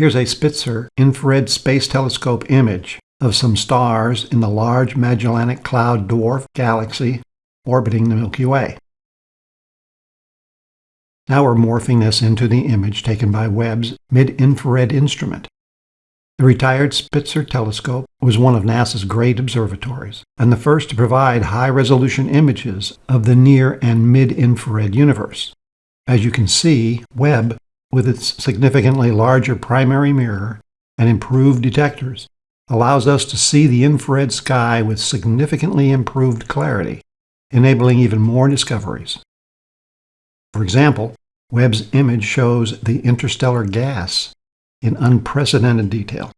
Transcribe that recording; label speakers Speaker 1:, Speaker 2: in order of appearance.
Speaker 1: Here's a Spitzer infrared space telescope image of some stars in the Large Magellanic Cloud dwarf galaxy orbiting the Milky Way. Now we're morphing this into the image taken by Webb's mid-infrared instrument. The retired Spitzer telescope was one of NASA's great observatories, and the first to provide high-resolution images of the near and mid-infrared universe. As you can see, Webb, with its significantly larger primary mirror and improved detectors, allows us to see the infrared sky with significantly improved clarity, enabling even more discoveries. For example, Webb's image shows the interstellar gas in unprecedented detail.